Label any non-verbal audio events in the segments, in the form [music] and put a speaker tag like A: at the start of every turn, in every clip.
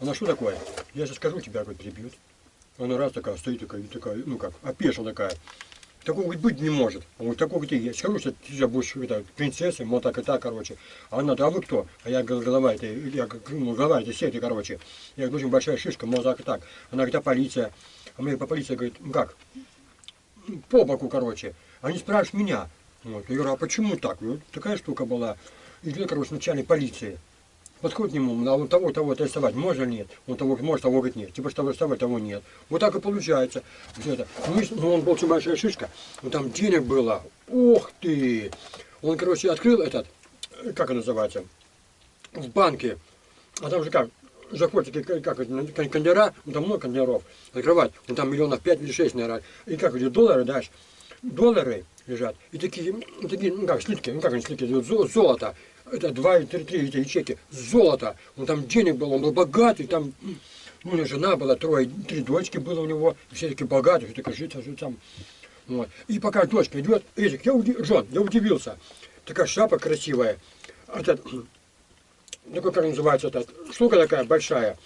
A: Она что такое? Я сейчас скажу, тебя говорит, прибьют. Она раз такая стоит, такая, и такая, ну как, опешила такая. Такого говорит, быть не может. Он говорит, такого ты есть. Скажу, что ты сейчас будешь это, принцессой, мол, так и так, короче. А она, а вы кто? А я говорю, голова это, я ну, голова это сети, короче. Я говорю, очень большая шишка, мол, так и так. Она говорит, а полиция? А мне по полиции говорит, ну как? По боку, короче. Они спрашивают меня. Вот. Я говорю, а почему так? Ну, такая штука была. Идет, короче, начальник полиции. Подходит к нему, а он того, того арестовать можно нет? Он того может, того говорит нет. Типа, что арестовать, того нет. Вот так и получается. Это. Ну, он был очень большая шишка. Ну, там денег было. Ох ты! Он, короче, открыл этот, как это называется, в банке. А там же как, как, как это, кондера, ну, там много кондеров, открывать, ну, там миллионов пять или шесть, наверное. И как эти доллары дашь, доллары лежат, и такие, ну, такие, ну, как слитки, ну, как они слитки, золото это два или три, три эти ячейки, золото. Он там денег был, он был богатый, там, ну, у него жена была, трое, три дочки было у него, все таки богатые, все таки жить, жить там. Вот. И пока дочка идет, Эдик, я, удив... Жон, я удивился. Такая шапка красивая. Этот, такой, [clears throat] как называется, эта штука такая большая.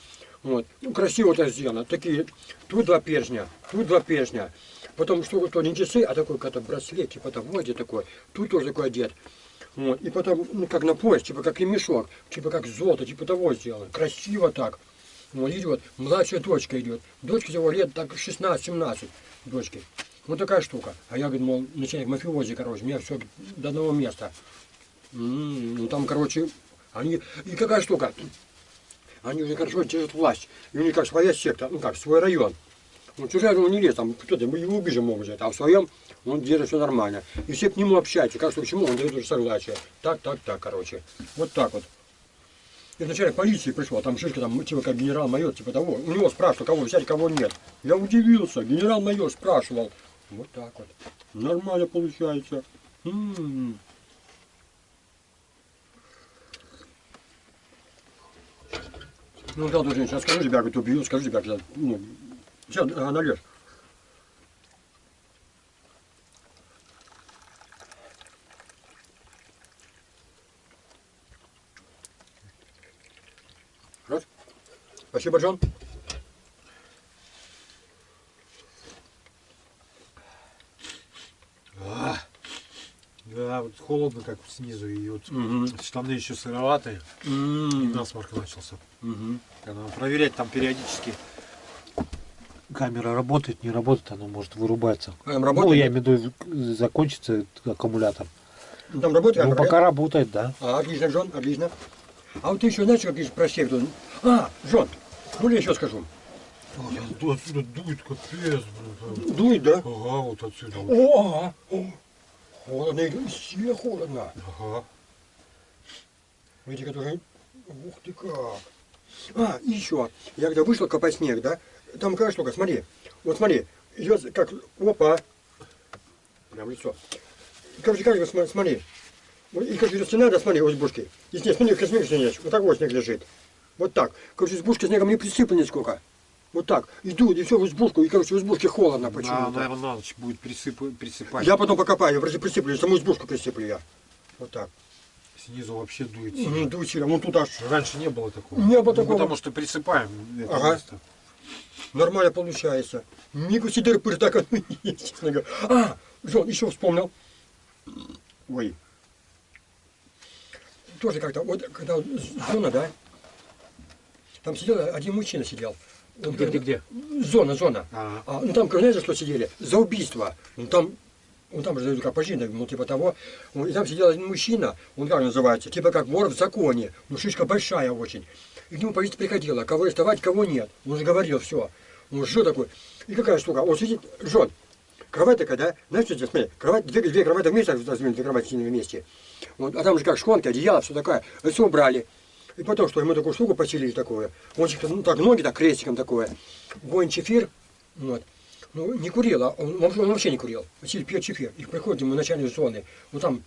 A: Вот. Ну, красиво это сделано. Такие, тут два перстня, тут два перстня. Потом, что то не часы, а такой какой-то браслет, типа того, где такой. Тут тоже такой одет. Вот. И потом, ну, как на пояс, типа как ремешок, типа как золото, типа того сделано. Красиво так. Вот идет, младшая дочка идет. Дочка его лет так 16-17 дочки. Вот такая штука. А я, говорю, мол, начальник мафиози, короче, меня все до одного места. М -м, ну там, короче, они... И какая штука? Они уже хорошо держат власть. И у них как своя секта, ну как, свой район. Ну, чужая он не лезет, там кто-то его убежать могут взять, а в своем он держит все нормально. И все к нему общаются, как что к чему, он дает уже согласие. Так, так, так, короче. Вот так вот. И начальник полиции пришел, а там шишка, там, типа, как генерал-майор, типа того. У него спрашивал, кого взять, кого нет. Я удивился, генерал-майор спрашивал. Вот так вот. Нормально получается. М -м -м. Ну да, друзья, сейчас скажу тебя, говорит, убью, скажу тебя, ну, сейчас налешь. Спасибо, Джон.
B: А, да, вот холодно как снизу, и вот угу. штаны еще сыроватые, угу. и насморк начался. Угу. Надо проверять там периодически. Камера работает, не работает, она может вырубаться.
A: Там работает? Ну,
B: я имею в виду, закончится аккумулятор.
A: Там работает?
B: Ну, пока работает, да.
A: А, отлично, Джон, отлично. А вот ты еще знаешь, как из про секту? А, Джон, ну, я еще скажу.
B: Отсюда дует капец.
A: Дует, да?
B: Ага, вот отсюда.
A: О, о, холодно, сильно холодно.
B: Ага.
A: Видите, которые... Ух ты как. А, и еще. Я когда вышел копать снег, да, там какая штука, смотри. Вот смотри, идет как, опа. Прям лицо. Короче, как смотри. И как стена, да, смотри, у избушки. И снег, снег, снег, вот так вот снег лежит. Вот так. Короче, избушка снегом не присыпана нисколько. Вот так. Иду, и все в избушку, и, короче, в избушке холодно почему-то.
B: Да, наверное, на ночь будет присып... присыпать.
A: Я потом покопаю, я присыплю, саму избушку присыплю я. Вот так.
B: Снизу вообще дует
A: сильно. Не дует сильно, вон тут аж...
B: Раньше не было такого.
A: Не было ну, такого.
B: Потому что присыпаем это
A: ага. место. Нормально получается. Мигу сидер пыр так оно есть, честно говоря. А, Жон, еще вспомнил. Ой. Тоже как-то, вот когда зона, да, там сидел один мужчина сидел.
B: Он где, где, где?
A: Зона, зона. А, а, ну там, знаете, за что сидели? За убийство. Ну там, ну там же как пожизненно, ну типа того. И там сидел один мужчина, он как называется, типа как вор в законе. Ну шишка большая очень. И к нему полиция приходила, кого арестовать, кого нет. Он же говорил все. Он что такой? И какая штука? Он сидит, жжет. Кровать такая, да? Знаешь, что здесь, смотри, кровать, две, две кровати вместе, две кровати вместе. Вот, а там же как шконка, одеяло, все такое. Все убрали. И потом, что ему такую штуку поселили такую, он ну, так ноги так крестиком такое, воин чефир, вот. Ну, не курил, а он, он, он вообще не курил. Василий пьет чефир. И приходит ему начальник зоны. Ну там,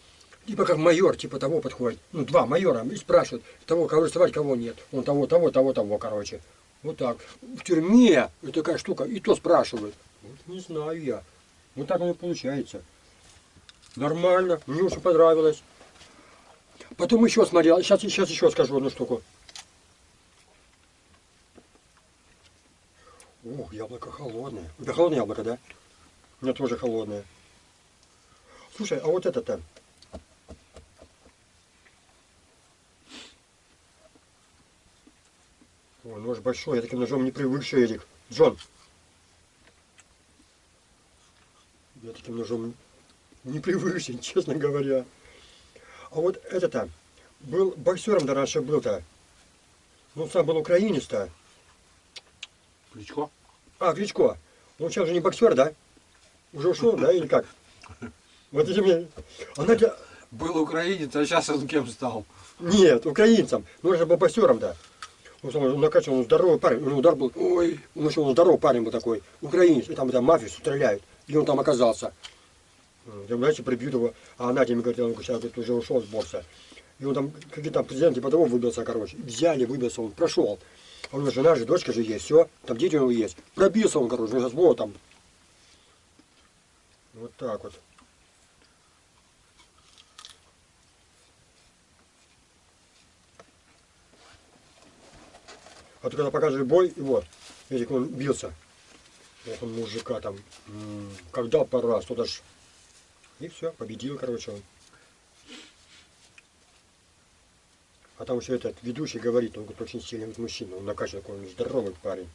A: типа как майор, типа того подходит. Ну, два майора, и спрашивают, того, кого арестовать, кого нет. Он того, того, того, того, короче. Вот так. В тюрьме вот такая штука, и то спрашивают. Вот не знаю я. Вот так оно получается. Нормально, мне очень понравилось. Потом еще смотрел, сейчас, сейчас еще скажу одну штуку. Ух, яблоко холодное. У холодное яблоко, да? У меня тоже холодное. Слушай, а вот это-то. Ой, нож большой, я таким ножом не привыкший, Эрик. Джон. Я таким ножом не привыкший, [laughs] честно говоря. А вот это-то, был боксером-то раньше был-то. Ну, сам был украинец-то.
B: Кличко?
A: А, Кличко. Он сейчас же не боксер, да? Уже ушел, да, или как? [laughs] Вот эти мне... А Надя...
B: Был украинец, а сейчас он кем стал?
A: Нет, украинцем. Ну, он же был боксером, да. Он, сам- он он здоровый парень. У него удар был... Ой, ну что, он здоровый парень был такой. Украинец. И там, там мафию стреляют. И он там оказался. Там, знаете, прибьют его. А Надя мне говорит, он сейчас говорит, уже ушел с бокса. И он там, какие там президент типа того выбился, короче. Взяли, выбился, он прошел. А у него жена же, дочка же есть, все. Там дети у него есть. Пробился он, короче, сейчас вот там. Вот так вот. А ты когда покажешь бой, вот, видите, он бился. Вот он мужика там, когда пора, что ж. И все, победил, короче, он. А там еще этот ведущий говорит, он говорит, очень сильный мужчина, он накачан он здоровый парень.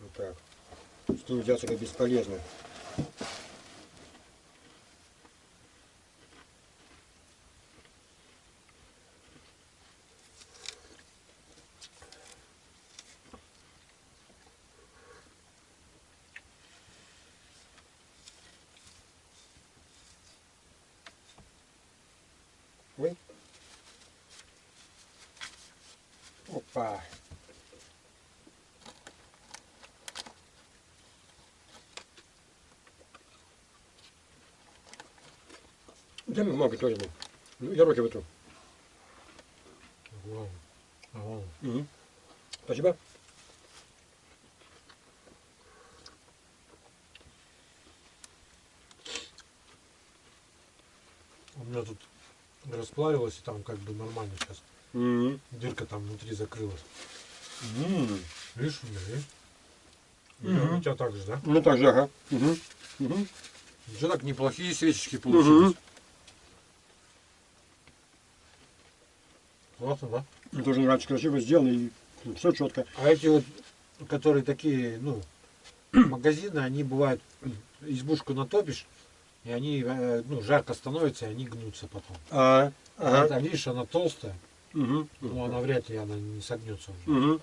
A: Вот так. С ним взяться как бесполезно. Ой. Опа. Мне много тоже. Ну, я руки вытру.
B: Вау. Вау.
A: Мгм. Спасибо.
B: У меня тут расплавилось, и там как бы нормально сейчас.
A: Мгм.
B: Дырка там внутри закрылась.
A: М.
B: Видишь, у меня, видишь?
A: Мгм.
B: У тебя так же, да?
A: Ну так же, ага. Мгм. Мгм.
B: Уже так неплохие свечечки получились.
A: Мгм.
B: Классно, да?
A: Мне тоже нравится, красиво сделано и все четко.
B: А эти вот, которые такие, ну, [clears throat] магазины, они бывают, [clears throat] избушку натопишь, и они, э, ну, жарко становятся, и они гнутся потом.
A: А,
B: А
A: ага.
B: это, видишь, она толстая,
A: Мгм.
B: но она вряд ли она не согнется уже.
A: Мгм.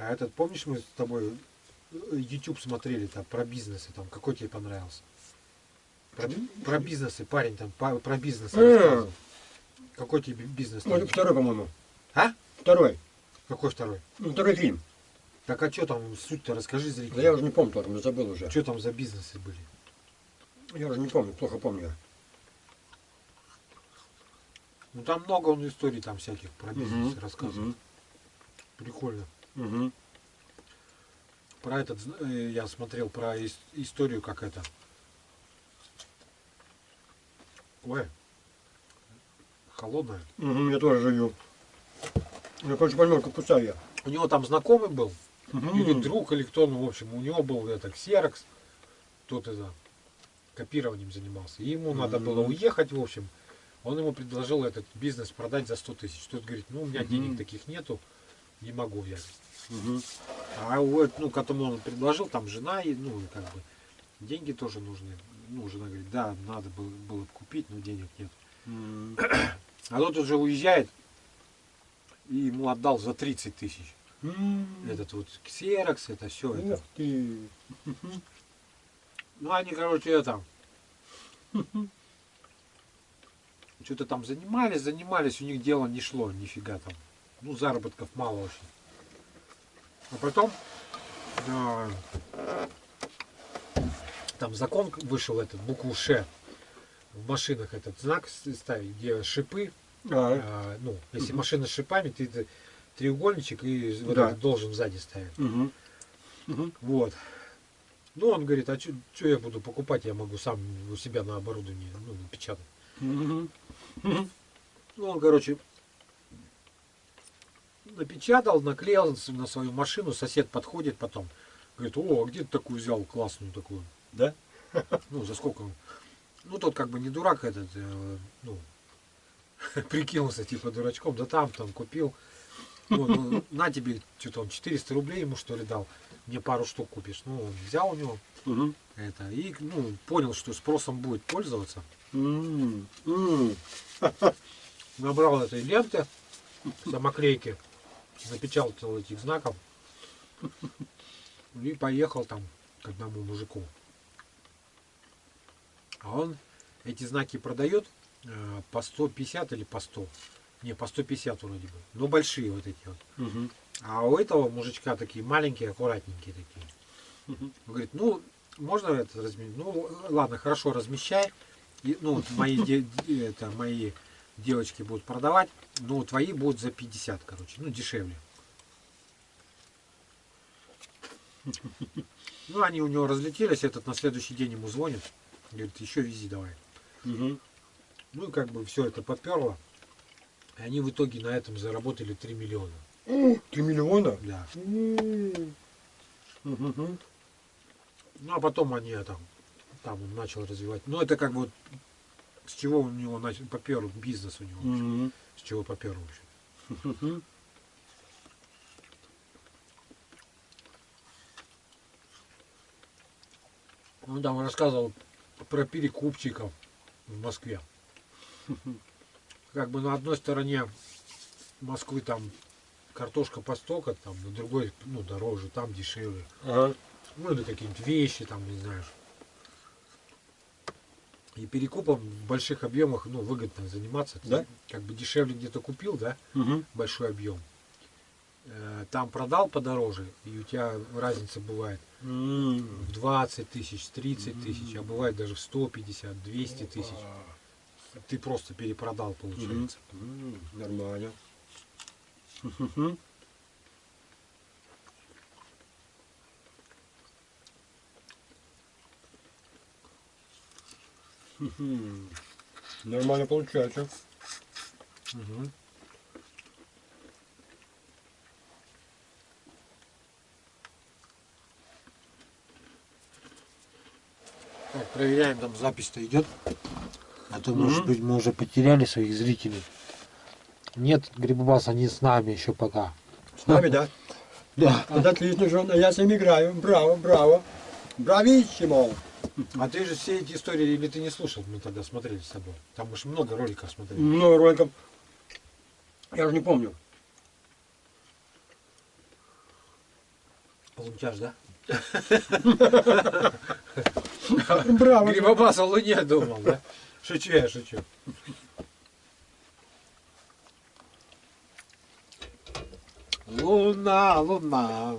B: А этот, помнишь, мы с тобой э, YouTube смотрели там про бизнесы, там, какой тебе понравился? Про, про бизнесы, парень там па- про бизнес
A: Э.
B: рассказывал. Какой тебе бизнес?
A: Ну, второй, по-моему.
B: А?
A: Второй.
B: Какой второй?
A: Ну, второй фильм.
B: Так а что там, суть-то расскажи
A: Да
B: зрителям.
A: я уже не помню я забыл уже.
B: Что там за бизнесы были?
A: Я уже не помню, плохо помню.
B: Ну там много он историй там всяких про бизнес
A: Мгм.
B: рассказывает. Прикольно.
A: Мгм.
B: Про этот, э, я смотрел про ис- историю, как это. Ой. Холодная.
A: Мгм, Я тоже жую. Я, короче, понемножку кусаю я.
B: У него там знакомый был,
A: Мгм.
B: или друг, или кто, ну, в общем, у него был это ксерокс, тот это копированием занимался. И ему надо было уехать, в общем. Он ему предложил этот бизнес продать за 100 тысяч. Тот говорит, ну, у меня
A: Мгм.
B: денег таких нету, не могу взять.
A: Мгм.
B: А вот, ну, которому он предложил, там жена, и, ну, как бы, деньги тоже нужны. Ну, жена говорит, да, надо было, было бы купить, но денег нет. А тот уже уезжает, и ему отдал за 30 тысяч. Этот вот ксерокс, это все. Это.
A: Ты.
B: Ну, они, короче, это... Что-то там занимались, занимались, у них дело не шло, нифига там. Ну, заработков мало очень. А потом а, там закон вышел этот, букву Ш. в машинах этот знак ставить, где шипы.
A: А,
B: а, ну, если машина с шипами, ты, ты треугольничек и вот
A: Да.
B: этот должен сзади ставить.
A: мгм. Мгм.
B: Вот. Ну, он говорит, а что я буду покупать, я могу сам у себя на оборудовании ну, напечатать.
A: Мгм. Мгм.
B: Ну, он, короче, напечатал, наклеил на свою машину, сосед подходит потом. Говорит, о, а где ты такую взял классную такую?
A: Да?
B: Ну, за сколько? Ну, тот как бы не дурак этот, э, ну, [laughs] прикинулся типа дурачком, да там, там купил. Ну, ну, на тебе, что-то он 400 рублей ему что ли дал, мне пару штук купишь. Ну, он взял у него
A: Мгм.
B: это и, ну, понял, что спросом будет пользоваться.
A: М, м.
B: Набрал этой ленты, [laughs] самоклейки, напечатал этих знаков и поехал там к одному мужику. А он эти знаки продает э, по 150 или по 100. Не, по 150 вроде бы. Но большие вот эти вот.
A: Мгм.
B: А у этого мужичка такие маленькие, аккуратненькие такие.
A: Мгм.
B: Он говорит, ну, можно это разместить? Ну, ладно, хорошо, размещай. И, ну, мои, это, мои девочки будут продавать, но твои будут за 50, короче, ну, дешевле. Ну, они у него разлетелись, этот на следующий день ему звонит, говорит, еще вези давай. Ну, и как бы все это поперло. И они в итоге на этом заработали 3 миллиона.
A: Три миллиона?
B: Да. Ну, а потом они это, там он начал развивать. Ну, это как бы вот с чего у него начал, попер бизнес у него. вообще.
A: Мгм.
B: С чего попер вообще.
A: Мгм.
B: Он там рассказывал про перекупщиков в Москве. Как бы на одной стороне Москвы там картошка по столько, там на другой, ну, дороже, там дешевле.
A: Ага.
B: Ну, или какие-нибудь вещи, там, не знаю. И перекупом в больших объемах, ну, выгодно заниматься. Ты
A: Да?
B: Как бы дешевле где-то купил, да,
A: Мгм.
B: большой объем. Э, Там продал подороже, и у тебя разница бывает в 20 тысяч, 30 тысяч, а бывает даже в 150, 200 тысяч. Ты просто перепродал, получается.
A: Нормально. Нормально получается.
B: Мгм. Так, проверяем, там запись-то идет. А то, может
A: Мгм.
B: быть, мы уже потеряли своих зрителей. Нет, Грибобас, они с нами еще пока.
A: С нами, да?
B: Да.
A: Вот отлично, Жон. А я с ними играю. Браво, браво. Брависсимо.
B: А ты же все эти истории, или ты не слушал, мы тогда смотрели с тобой. Там же много роликов смотрели.
A: Много роликов. Я уже не помню.
B: Полунтяж, да?
A: Браво.
B: Грибобас о Луне думал, да? Шучу я, шучу. Луна, луна,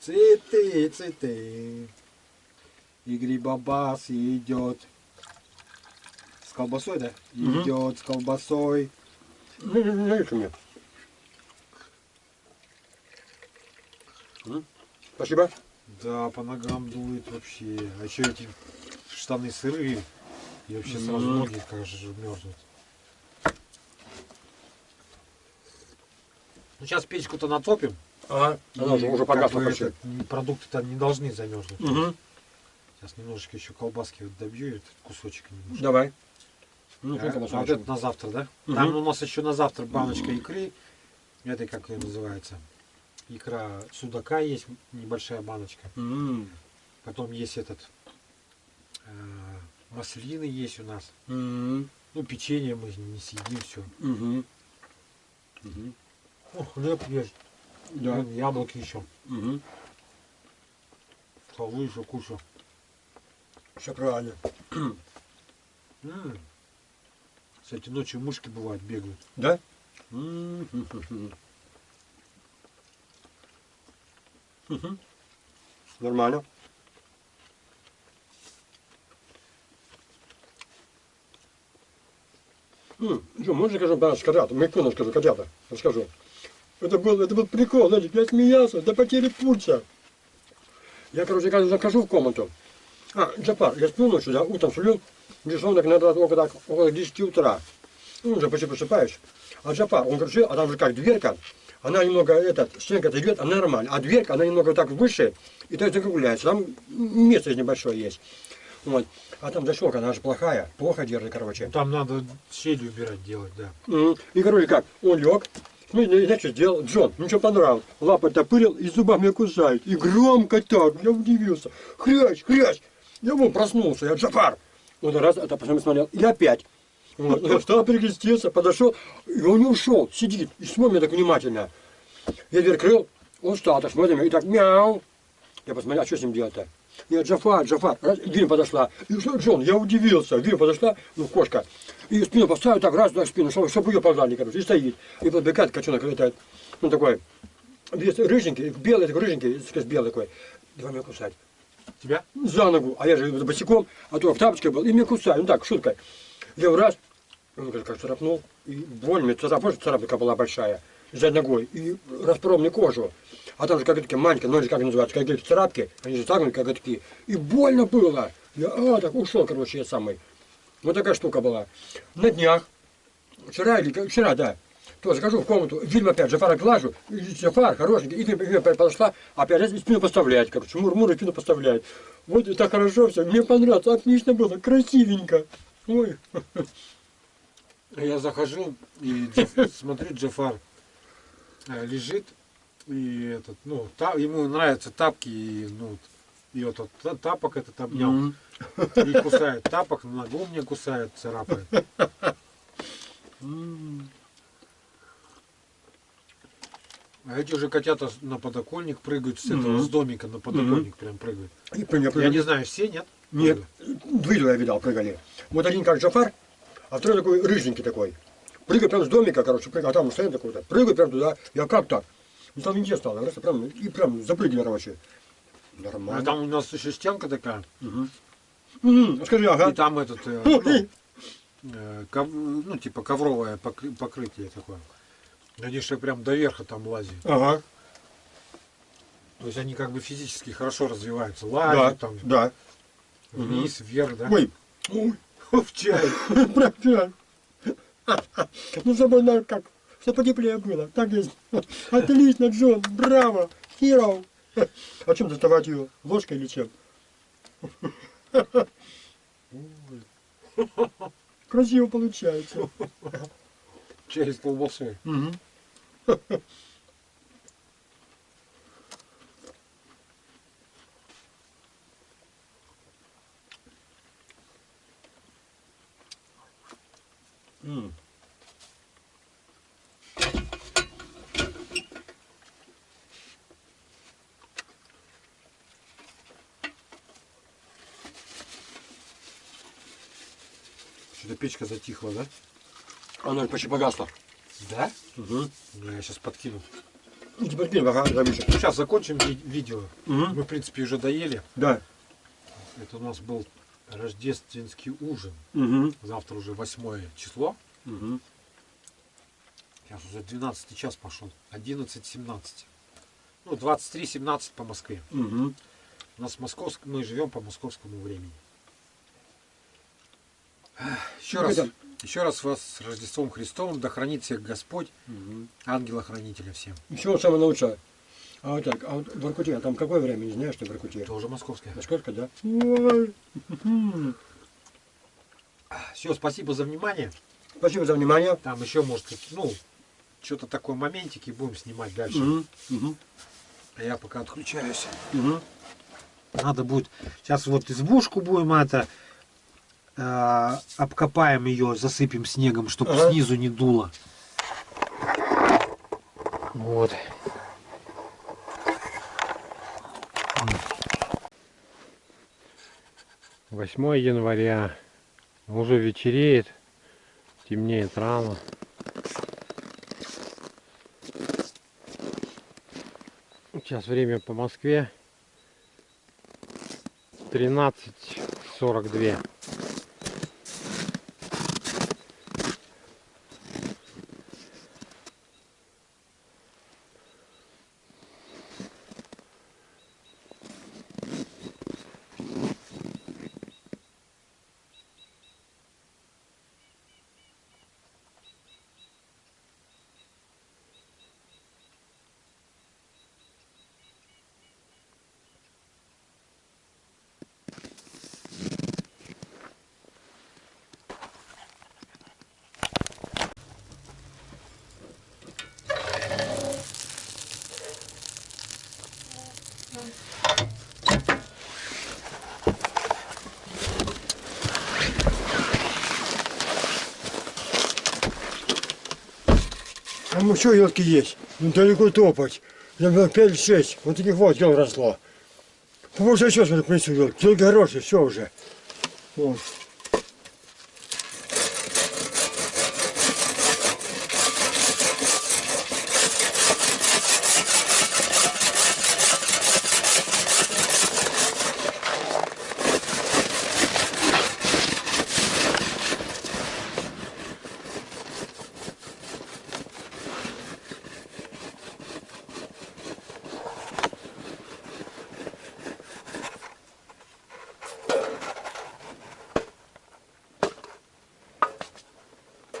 B: цветы, цветы. И Грибобас идет с колбасой, да? Идет с колбасой.
A: Не знаешь у меня. М? Спасибо.
B: Да, по ногам дует вообще. А еще эти штаны сырые. И вообще сразу ноги, кажется, мерзнут. Ну, сейчас печку-то натопим.
A: Ага. Она уже, уже
B: как
A: погасла
B: бы
A: почти.
B: это, м, Продукты-то не должны замерзнуть.
A: Мгм.
B: Сейчас немножечко еще колбаски вот добью, этот кусочек немножко.
A: Давай. Ну,
B: А, а вот это на завтра, да?
A: Мгм.
B: Там у нас еще на завтра баночка икры. Это как ее называется? Икра судака есть, небольшая баночка.
A: М.
B: Потом есть этот э, маслины есть у нас.
A: М.
B: Ну, печенье мы не съедим все.
A: Мгм. Мгм.
B: О, хлеб есть.
A: Да.
B: Вон Яблоки еще.
A: Мгм.
B: Халвы еще куча.
A: Все правильно. [clears throat]
B: Кстати, ночью мушки бывают, бегают.
A: Да? Нормально. Джо, можно скажу котята? Микрону скажу, котята. Расскажу. Это был, это был прикол, знаете, я смеялся до потери пульса. Я, короче, захожу в комнату. А, Джапар, я сплю ночью, да, утром сплю, часов иногда около, так, около 10 утра. Ну, уже почти просыпаюсь. А Джапар, он, короче, а там же как дверка, она немного, этот, стенка идет, она нормально, а дверка, она немного так выше, и то есть закругляется. Там место небольшое есть. Вот. А там защелка, она же плохая, плохо держит, короче.
B: Ну, Там надо щели убирать, делать, да.
A: И, короче, как, он лег, знаешь, что сделал? Джон, ничего понравилось. Лапы топырил и зубами кусает. И громко так, я удивился. Хрясь, хрясь. Я вон проснулся, я Джафар. Он раз, это посмотрел, и опять. Вот. Я встал, перекрестился, подошел, и он не ушел, сидит, и смотрит так внимательно. Я дверь крыл, он встал, так смотрит, и так мяу. Я посмотрел, а что с ним делать-то? Я Джафар, Джафар, раз, дверь подошла. И что, Джон, я удивился, дверь подошла, ну, кошка. И спину поставил так, раз, так, спину, чтобы, чтобы ее пожали, короче, и стоит. И подбегает кочонок, летает. Ну, такой, весь рыженький, белый такой, рыженький, белый такой. Давай меня кусать.
B: Тебя?
A: За ногу, а я же босиком, а то в тапочке был, и меня кусают, ну так, шуткой. Я в раз, он говорит, как царапнул, и больно, мне царапнул, царапка была большая, за ногой, и распорол мне кожу. А там же как такие маленькие, ну, как называются, как эти царапки, они же загнуты, как такие. И больно было. Я, а, так ушел, короче, я самый. Вот такая штука была. На днях, вчера или вчера, да, то захожу в комнату, фильм опять, Джафара глажу, и Джафар хорошенький, и опять подошла, опять раз спину поставляет, короче, мур-мур и спину поставляет. Вот и так хорошо все, мне понравилось, отлично было, красивенько. Ой,
B: Я захожу и Джаф- смотрю, Джафар э, лежит, и этот, ну, та- ему нравятся тапки, и, ну, и вот, вот та- тапок этот обнял,
A: Мгм.
B: и кусает тапок, ногу мне кусает, царапает. А эти уже котята на подоконник прыгают, с этого, с домика на подоконник прям прыгают.
A: И мне
B: Я не знаю, все, нет?
A: Нет, видео я видал, прыгали. Вот один как Джафар, а второй такой рыженький такой. Прыгает прям с домика, короче, прыгает, а там стоит такой-то. Прыгает прям туда, я как так? Ну там везде стало, раз, и прям, и прям запрыгали, короче.
B: А
A: Нормально.
B: там у нас еще стенка такая,
A: Мгм. Мгм, Скажи,
B: и
A: ага.
B: там этот, э, ну, э, ков- ну, типа ковровое покры- покрытие такое. Они же прям до верха там лазят.
A: Ага,
B: То есть они как бы физически хорошо развиваются.
A: да,
B: Лазят там
A: да.
B: вниз, вверх, да?
A: Ой, ой, [laughs]
B: В чай. [laughs]
A: прям чай. Ну, чтобы она как, чтобы потеплее было. Так есть. [laughs] Отлично, Джон, браво, hero. А чем доставать ее? Ложкой или чем? Красиво получается.
B: С колбасой.
A: Мгм. М.
B: Что-то печка затихла, да?
A: Она почти погасла.
B: Да?
A: Угу.
B: Я сейчас подкину.
A: Ну, теперь кинь, ага, Рамиша.
B: Ну, сейчас закончим ви- видео.
A: Мгм.
B: Мы, в принципе, уже доели.
A: Да.
B: Это у нас был рождественский ужин.
A: Угу.
B: Завтра уже восьмое число.
A: Угу.
B: Сейчас уже 12 час пошел. 11.17. Ну, 23.17 по Москве.
A: Угу.
B: У нас московск... мы живем по московскому времени. Еще раз,
A: Это-
B: еще раз вас с Рождеством Христовым, да хранит всех Господь,
A: Угу.
B: ангела-хранителя всем.
A: Всего самого лучшего. А вот так, а вот в Воркуте, а там какое время, не знаешь, что в Воркуте?
B: Это уже московское.
A: Насколько, да?
B: Все, спасибо за внимание.
A: Спасибо за внимание.
B: Там еще, может, ну, что-то такое моментики будем снимать дальше.
A: Мгм.
B: А я пока отключаюсь.
A: Мгм.
B: Надо будет. Сейчас вот избушку будем это э, обкопаем ее, засыпем снегом, чтобы
A: Ага.
B: снизу не дуло. Вот.
C: 8 января. Уже вечереет, темнеет рано. Сейчас время по Москве 13.42.
A: А ну что елки есть? Ну далеко топать. Я был 5-6. Вот таких вот ел росло. Побольше еще смотри, принесу елки. Елки хорошие, все уже. Вот.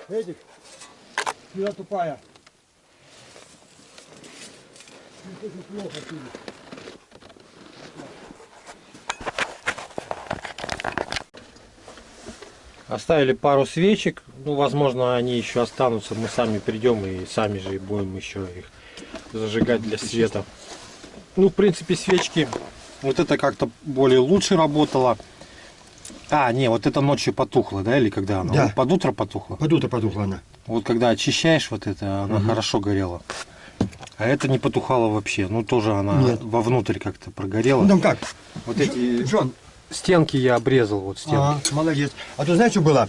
A: Эдик, сюда тупая. Ну, плохо сюда.
B: Оставили пару свечек. Ну, возможно, они еще останутся. Мы сами придем и сами же будем еще их зажигать для света. Ну, в принципе, свечки. Вот это как-то более лучше работало. А, не, вот это ночью потухло, да, или когда она?
A: Да.
B: Под утро потухло.
A: Под утро потухла она.
B: Вот когда очищаешь вот это, она хорошо горела. А это не потухало вообще. Ну, тоже она
A: Нет.
B: вовнутрь как-то прогорела.
A: Ну там как?
B: Вот эти
A: Джон,
B: стенки я обрезал, вот стенки.
A: а, молодец. А то знаешь, что было?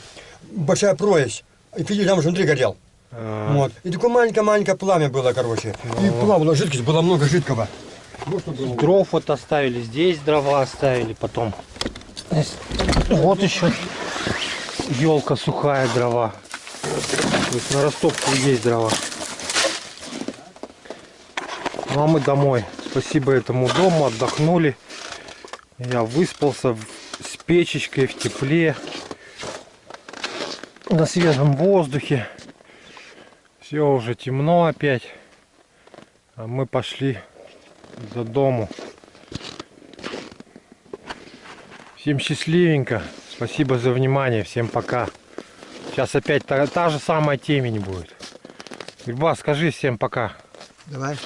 A: Большая прорезь. И видишь, там уже внутри горел.
B: А,
A: Вот. И такое маленькое-маленькое пламя было, короче. И плавала жидкость, было много жидкого. Вот.
B: Дров вот оставили, здесь дрова оставили, потом. Вот еще елка сухая дрова. То есть на растопку есть дрова. Ну а мы домой. Спасибо этому дому, отдохнули. Я выспался с печечкой в тепле, на свежем воздухе. Все уже темно опять. А мы пошли до дому. Всем счастливенько. Спасибо за внимание. Всем пока. Сейчас опять та, та же самая темень будет. Гриба, скажи всем пока.
A: Давай.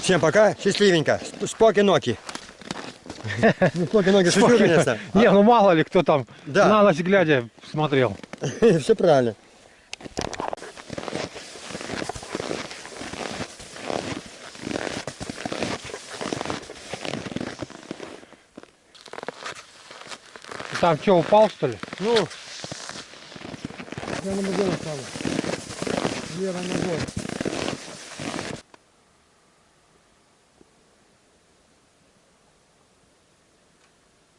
A: Всем пока, счастливенько. Споки-ноки. [laughs] Ну, споки-ноки, шучу, конечно.
B: Не, ну мало ли кто там на ночь глядя смотрел. [laughs]
A: Все правильно.
B: Там что, упал что ли?
A: Ну, я на стала. Лера ногой.